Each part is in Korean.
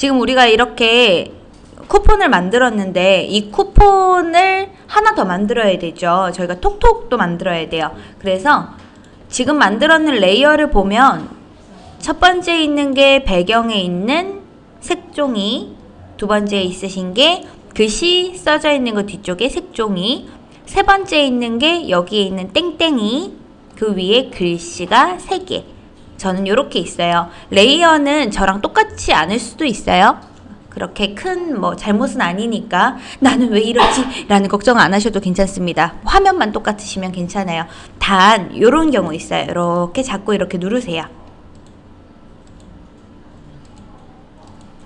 지금 우리가 이렇게 쿠폰을 만들었는데 이 쿠폰을 하나 더 만들어야 되죠. 저희가 톡톡도 만들어야 돼요. 그래서 지금 만들었는 layer를 보면 첫 번째 있는 게 배경에 있는 색종이 두 번째 있으신 게 글씨 써져 있는 거 뒤쪽에 색종이 세 번째 있는 게 여기에 있는 땡땡이 그 위에 글씨가 세개 저는 이렇게 있어요. 레이어는 저랑 똑같지 않을 수도 있어요. 그렇게 큰 뭐 잘못은 아니니까 나는 왜 이러지? 라는 걱정 안 하셔도 괜찮습니다. 화면만 똑같으시면 괜찮아요. 단 이런 경우 있어요. 이렇게 자꾸 이렇게 누르세요.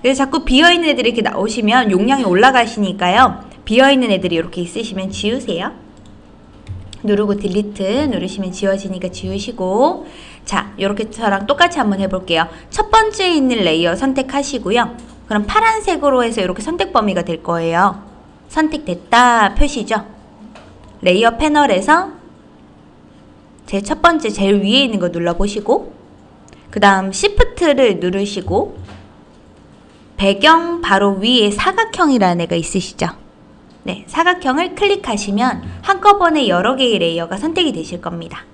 그래서 자꾸 비어있는 애들이 이렇게 나오시면 용량이 올라가시니까요. 비어있는 애들이 이렇게 있으시면 지우세요. 누르고 delete 누르시면 지워지니까 지우시고 자 이렇게 저랑 똑같이 한번 해볼게요. 첫 번째 있는 layer 선택하시고요. 그럼 파란색으로 해서 이렇게 선택 범위가 될 거예요. 선택됐다 표시죠. layer 패널에서 제 첫 번째 제일 위에 있는 거 눌러보시고 그 다음 Shift를 누르시고 배경 바로 위에 사각형이라는 애가 있으시죠? 네, 사각형을 클릭하시면 한꺼번에 여러 개의 layer가 선택이 되실 겁니다.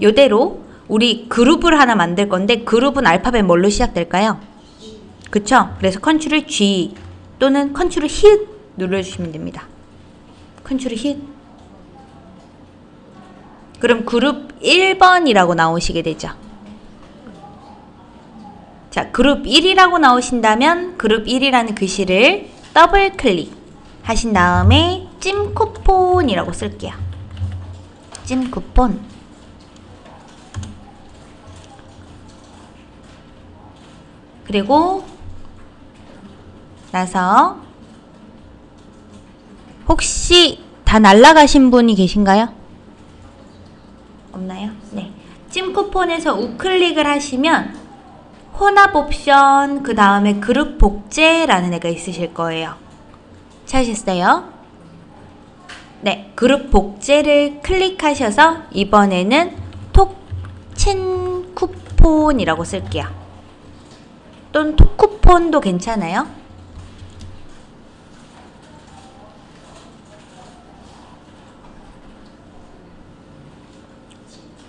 요대로 우리 그룹을 하나 만들 건데 그룹은 알파벳 뭘로 시작될까요? 그쵸? 그래서 Control G 또는 컨트롤 힛 눌러주시면 됩니다. 컨트롤 힛 그럼 그룹 1번이라고 나오시게 되죠. 자, 그룹 1이라고 나오신다면 그룹 1이라는 글씨를 더블 클릭 하신 다음에 찜 쿠폰이라고 쓸게요. 찜 쿠폰 그리고 나서 혹시 다 날라가신 분이 계신가요? 없나요? 네. 찜 쿠폰에서 우클릭을 하시면 혼합 옵션 그 다음에 그룹 복제라는 애가 있으실 거예요. 찾으셨어요? 네, 그룹 복제를 클릭하셔서 이번에는 톡친 쿠폰이라고 쓸게요. 또는 톡쿠폰도 괜찮아요.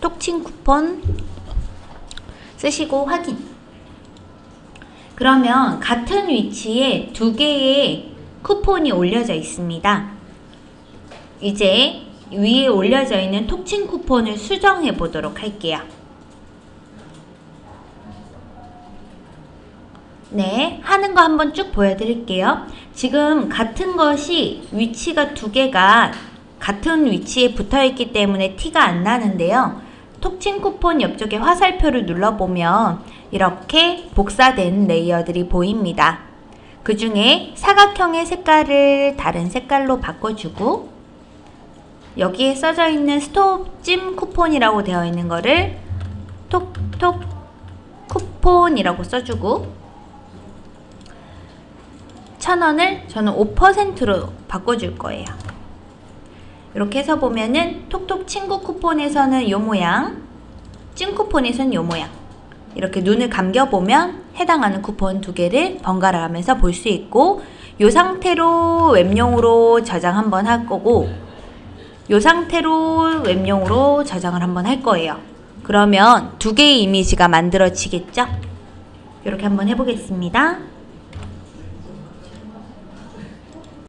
톡친 쿠폰 쓰시고 확인. 그러면 같은 위치에 두 개의 쿠폰이 올려져 있습니다. 이제 위에 올려져 있는 톡친 쿠폰을 수정해 보도록 할게요. 네, 하는 거 한번 쭉 보여드릴게요. 지금 같은 것이 위치가 두 개가 같은 위치에 붙어 있기 때문에 티가 안 나는데요. 톡친 쿠폰 옆쪽에 화살표를 눌러보면 이렇게 복사된 레이어들이 보입니다. 그 중에 사각형의 색깔을 다른 색깔로 바꿔주고 여기에 써져 있는 스톱 찜 쿠폰이라고 되어 있는 거를 톡톡 쿠폰이라고 써주고 천원을 저는 5%로 바꿔줄 거예요. 이렇게 해서 보면은 톡톡 친구 쿠폰에서는 요 모양 찐 쿠폰에서는 요 모양 이렇게 눈을 감겨보면 해당하는 쿠폰 두 개를 번갈아 가면서 볼 수 있고 요 상태로 웹용으로 저장 한번 할 거고 요 상태로 웹용으로 저장을 한번 할 거예요. 그러면 두 개의 이미지가 만들어지겠죠? 이렇게 한번 해보겠습니다.